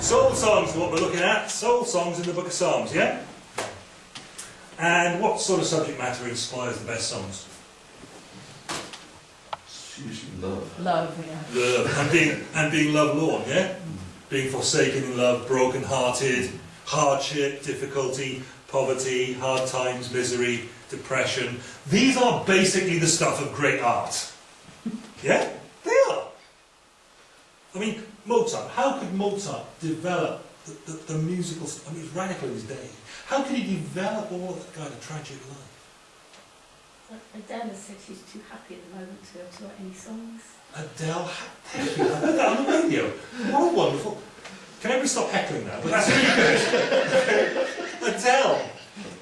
Soul songs is what we're looking at. Soul songs in the book of Psalms, yeah? And what sort of subject matter inspires the best songs? Love. Love, yeah. Love. And being, and being love-lorn, yeah? Being forsaken in love, broken-hearted, hardship, difficulty, poverty, hard times, misery, depression. These are basically the stuff of great art. Yeah? I mean, Mozart, how could Mozart develop the, the, the musical... I mean, he's radical in his day. How could he develop all that kind of tragic life? Adele has said she's too happy at the moment to, to write any songs. Adele, thank you. I heard that on the radio. What wonderful. Can everybody stop heckling now? But that's really good. Adele,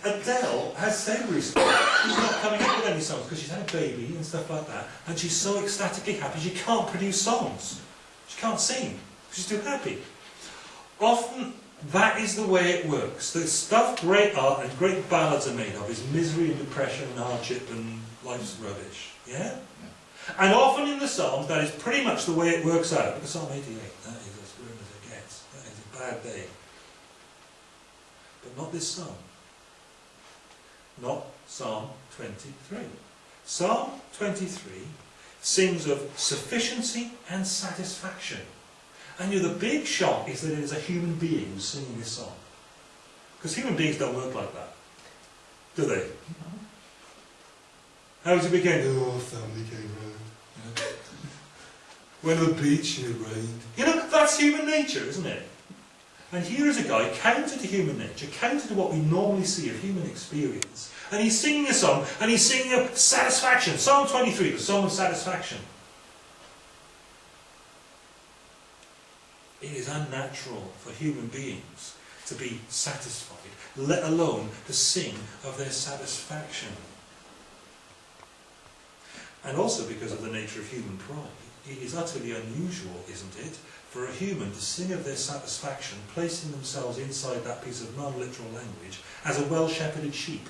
Adele has said recently she's not coming up with any songs because she's had a baby and stuff like that, and she's so ecstatically happy she can't produce songs. She can't sing. She's too happy. Often that is the way it works. The stuff great art and great ballads are made of is misery and depression and hardship and life's rubbish. Yeah? And often in the Psalms that is pretty much the way it works out. Look at Psalm 88. That is as grim as it gets. That is a bad day. But not this Psalm. Not Psalm 23. Psalm 23 sings of sufficiency and satisfaction. And you know, the big shock is that it is a human being who's singing this song. Because human beings don't work like that. Do they? How does it begin? Oh, family came round. Know? Went to the beach and it rained. You know, that's human nature, isn't it? And here is a guy counter to human nature, counter to what we normally see of human experience. And he's singing a song, and he's singing of satisfaction. Psalm 23, the song of satisfaction. It is unnatural for human beings to be satisfied, let alone to sing of their satisfaction. And also because of the nature of human pride, it is utterly unusual, isn't it, for a human to sing of their satisfaction, placing themselves inside that piece of non-literal language, as a well-shepherded sheep.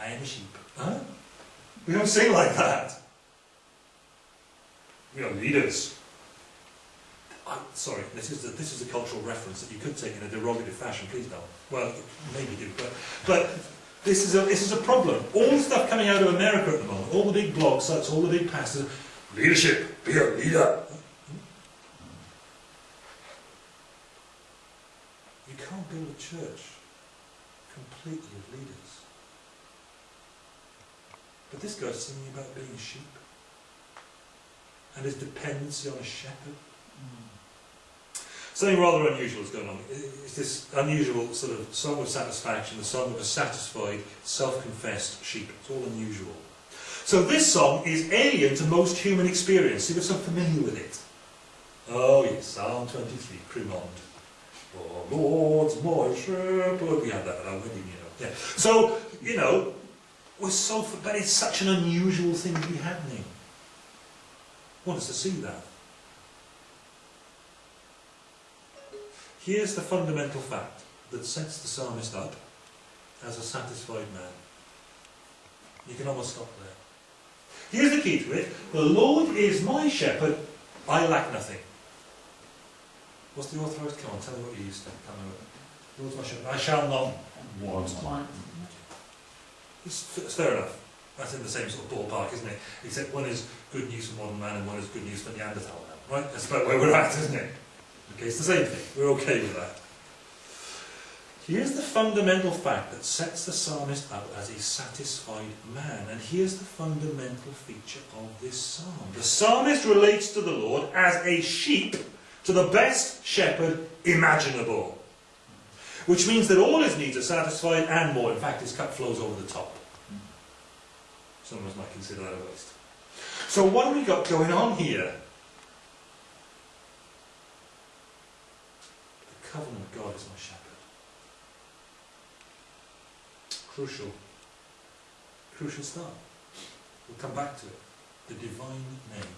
I am a sheep. Huh? We don't sing like that. We are leaders. I'm sorry, this is, a, this is a cultural reference that you could take in a derogative fashion, please don't. Well, maybe do, but, but this, is a, this is a problem. All the stuff coming out of America at the moment, all the big blog sites, all the big pastors, leadership, be a leader. You can't build a church completely of leaders. But this guy's singing about being a sheep and his dependency on a shepherd. Something rather unusual is going on. It's this unusual sort of song of satisfaction, the song of a satisfied, self-confessed sheep. It's all unusual. So this song is alien to most human experience. We're so familiar with it. Oh yes, Psalm 23, Crimond. Oh Lord's my shepherd. We had that at our wedding, you know. Yeah. So, you know, we're so, but it's such an unusual thing to be happening. I want us to see that. Here's the fundamental fact that sets the psalmist up as a satisfied man. You can almost stop there. Here's the key to it. The Lord is my shepherd, I lack nothing. What's the authorised? Come on, tell me what you used to. Tell me what. The Lord's my shepherd, I shall not want. It's fair enough. That's in the same sort of ballpark, isn't it? Except one is good news for modern man and one is good news for Neanderthal man. Right? That's about where we're at, isn't it? Okay, it's the same thing. We're okay with that. Here's the fundamental fact that sets the psalmist up as a satisfied man. And here's the fundamental feature of this psalm. The psalmist relates to the Lord as a sheep to the best shepherd imaginable. Which means that all his needs are satisfied and more. In fact, his cup flows over the top. Some of us might consider that a waste. So what have we got going on here? The covenant of God is my shepherd. Crucial. Crucial stuff. We'll come back to it. The divine name.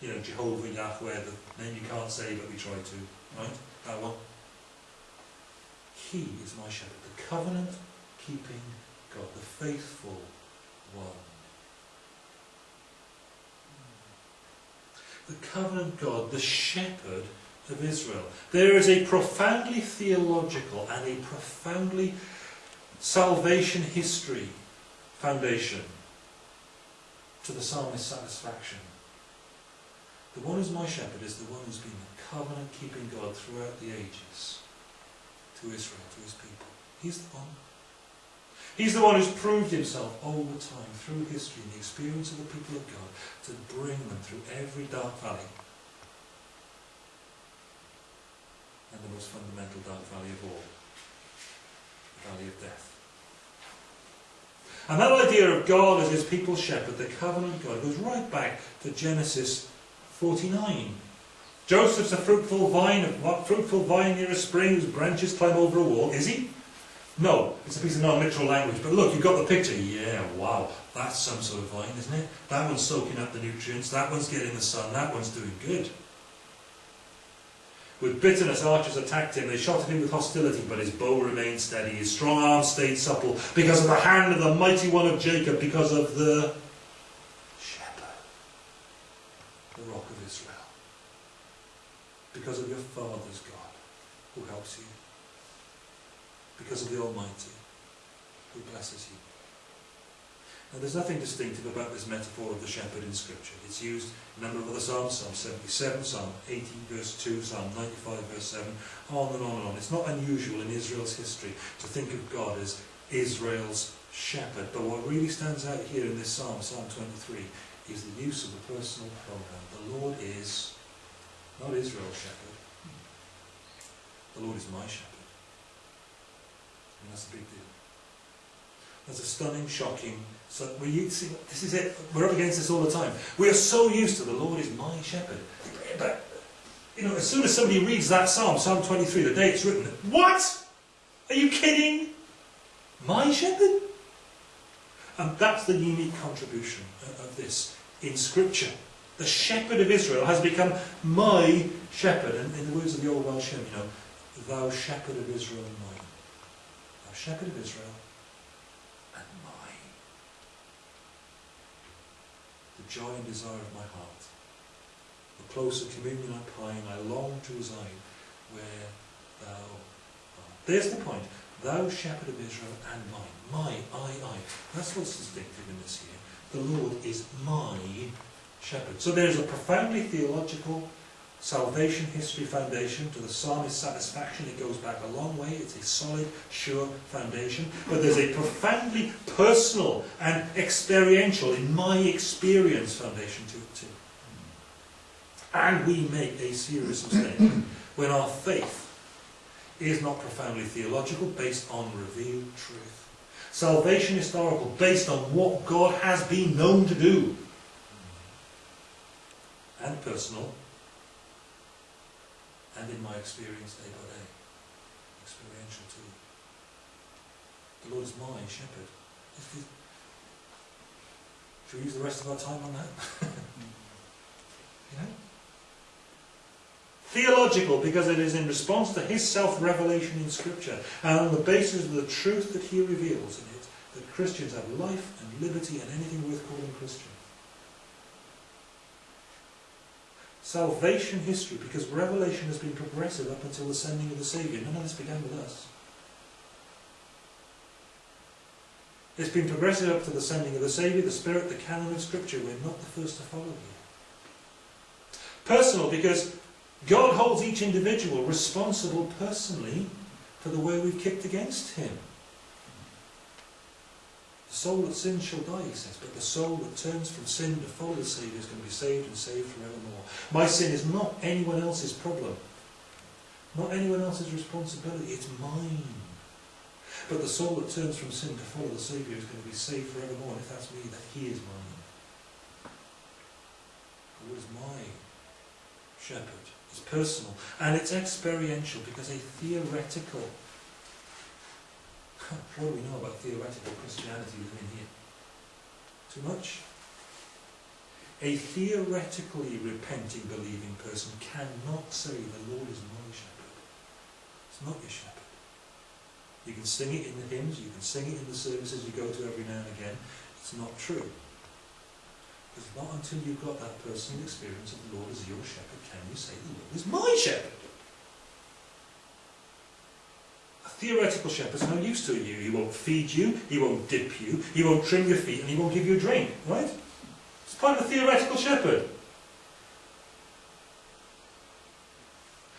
You know, Jehovah, Yahweh, the name you can't say but we try to. Right? That one. He is my shepherd. The covenant keeping God. The faithful one. The covenant God, the shepherd of Israel. There is a profoundly theological and a profoundly salvation history foundation to the psalmist's satisfaction. The one who's my shepherd is the one who's been the covenant keeping God throughout the ages to Israel, to his people. He's the one. He's the one who's proved himself all the time through history and the experience of the people of God to bring them through every dark valley and the most fundamental dark valley of all, valley of death. And that idea of God as his people's shepherd, the covenant God, goes right back to Genesis 49. Joseph's a fruitful vine, a fruitful vine near a spring whose branches climb over a wall. Is he? No, it's a piece of non-literal language. But look, you've got the picture. Yeah, wow, that's some sort of vine, isn't it? That one's soaking up the nutrients. That one's getting the sun. That one's doing good. With bitterness, archers attacked him. They shot at him with hostility, but his bow remained steady. His strong arm stayed supple because of the hand of the mighty one of Jacob, because of the shepherd, the rock of Israel, because of your father's God who helps you, because of the Almighty who blesses you. Now, there's nothing distinctive about this metaphor of the shepherd in Scripture. It's used in a number of other Psalms, Psalm 77, Psalm 80, verse 2, Psalm 95, verse 7, on and on and on. It's not unusual in Israel's history to think of God as Israel's shepherd. But what really stands out here in this Psalm, Psalm 23, is the use of the personal pronoun. The Lord is not Israel's shepherd. The Lord is my shepherd. And that's a big deal. That's a stunning, shocking, so we see, this is it. We're up against this all the time. We are so used to the Lord is my shepherd. But, you know, as soon as somebody reads that psalm, Psalm 23, the day it's written, what? Are you kidding? My shepherd? And that's the unique contribution of this in Scripture. The shepherd of Israel has become my shepherd. And in the words of the old Welsh hymn, you know, thou shepherd of Israel mine. Thou shepherd of Israel joy and desire of my heart. The closer communion I pine, I long to reside where thou art. There's the point. Thou shepherd of Israel and mine. My, I, I. That's what's distinctive in this here. The Lord is my shepherd. So there's a profoundly theological salvation history foundation to the psalmist's satisfaction. It goes back a long way. It's a solid, sure foundation. But there's a profoundly personal and experiential, in my experience, foundation to it too. And we make a serious mistake when our faith is not profoundly theological, based on revealed truth. Salvation historical, based on what God has been known to do. And personal, and in my experience day by day. Experiential too. The Lord is my shepherd. Should we use the rest of our time on that? you know? Theological, because it is in response to his self-revelation in Scripture, and on the basis of the truth that he reveals in it, that Christians have life and liberty and anything worth calling Christian. Salvation history, because Revelation has been progressive up until the sending of the Saviour. None of this began with us. It's been progressive up to the sending of the Saviour, the Spirit, the canon of Scripture. We're not the first to follow here. Personal, because God holds each individual responsible personally for the way we've kicked against Him. The soul that sins shall die, he says, but the soul that turns from sin to follow the Saviour is going to be saved and saved forevermore. My sin is not anyone else's problem, not anyone else's responsibility, it's mine. But the soul that turns from sin to follow the Saviour is going to be saved forevermore, and if that's me, that He is mine. Who is my shepherd? It's personal, and it's experiential because a theoretical what do we know about theoretical Christianity within here? Too much? A theoretically repenting, believing person cannot say, the Lord is my shepherd. It's not your shepherd. You can sing it in the hymns, you can sing it in the services you go to every now and again. It's not true. Because not until you've got that personal experience of the Lord as your shepherd can you say the Lord is my shepherd. A theoretical shepherd's no use to you. He won't feed you, he won't dip you, he won't trim your feet, and he won't give you a drink, right? It's part of a theoretical shepherd.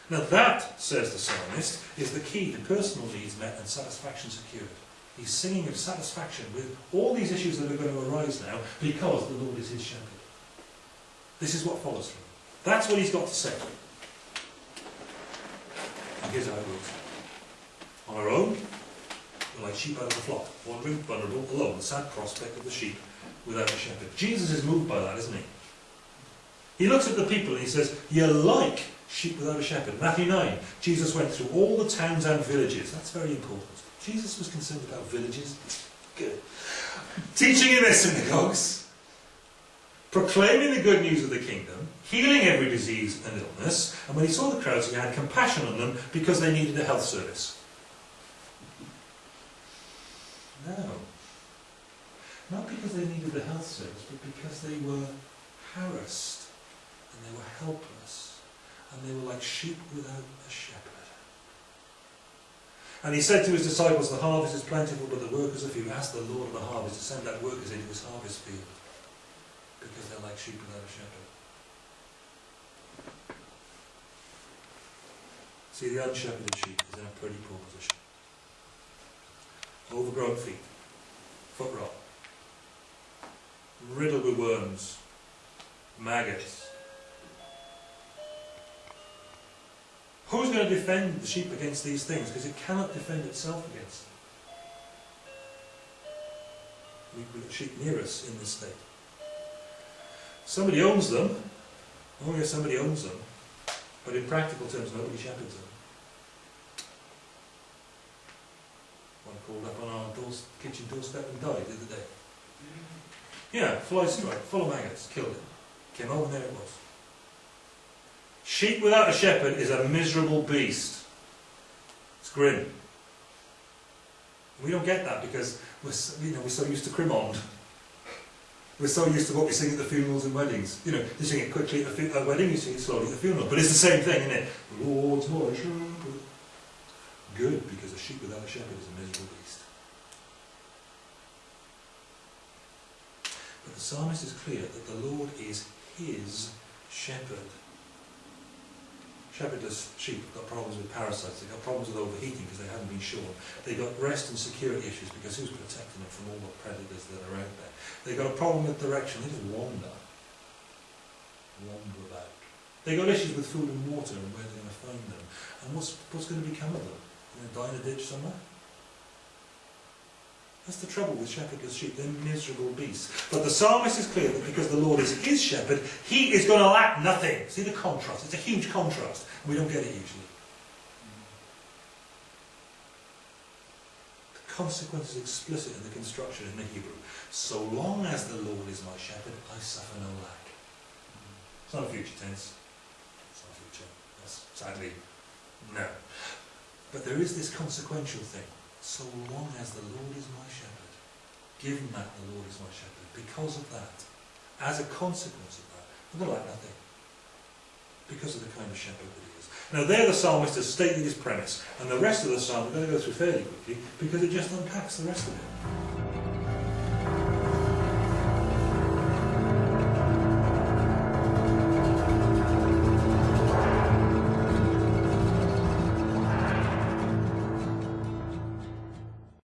Now that, says the psalmist, is the key to personal needs met and satisfaction secured. He's singing of satisfaction with all these issues that are going to arise now because the Lord is his shepherd. This is what follows from it. That's what he's got to say. And here's how it goes. Our own, like sheep out of the flock, wandering, vulnerable, alone, the sad prospect of the sheep without a shepherd. Jesus is moved by that, isn't he? He looks at the people and he says, You're like sheep without a shepherd. Matthew 9, Jesus went through all the towns and villages. That's very important. Jesus was concerned about villages. Good. Teaching in their synagogues, proclaiming the good news of the kingdom, healing every disease and illness, and when he saw the crowds, he had compassion on them because they needed a health service. No. Not because they needed a health service, but because they were harassed and they were helpless and they were like sheep without a shepherd. And he said to his disciples, The harvest is plentiful, but the workers are few. Ask the Lord of the harvest to send out workers into his harvest field because they're like sheep without a shepherd. See, the unshepherded sheep is in a pretty poor position. Overgrown feet, foot rot, riddled with worms, maggots. Who's going to defend the sheep against these things? Because it cannot defend itself against them. We- We've got sheep near us in this state. Somebody owns them. Oh yes, somebody owns them. But in practical terms, nobody shepherds them. Called up on our doors, kitchen doorstep and died the other day. Yeah, fly strike, full of maggots, killed it. Came home and there it was. Sheep without a shepherd is a miserable beast. It's grim. We don't get that because we're so, you know we're so used to Crimond. We're so used to what we sing at the funerals and weddings. You know, you sing it quickly at a wedding, you sing it slowly at the funeral. But it's the same thing, isn't it? The Lord's my shepherd. Good, because a sheep without a shepherd is a miserable beast. But the psalmist is clear that the Lord is his shepherd. Shepherdless sheep have got problems with parasites, they've got problems with overheating because they haven't been shorn. They've got rest and security issues because who's protecting them from all the predators that are out there? They've got a problem with direction, they just wander. Wander about. They've got issues with food and water and where they're going to find them. And what's, what's going to become of them? Die in a ditch somewhere? That's the trouble with shepherdless sheep. They're miserable beasts. But the psalmist is clear that because the Lord is his shepherd, he is going to lack nothing. See the contrast? It's a huge contrast. We don't get it usually. The consequence is explicit in the construction in the Hebrew. So long as the Lord is my shepherd, I suffer no lack. It's not a future tense. It's not a future. That's sadly no. But there is this consequential thing. So long as the Lord is my shepherd, given that the Lord is my shepherd, because of that, as a consequence of that, I'm going to nothing. Because of the kind of shepherd that he is. Now there the psalmist has stated his premise, and the rest of the psalm we're going to go through fairly quickly, because it just unpacks the rest of it.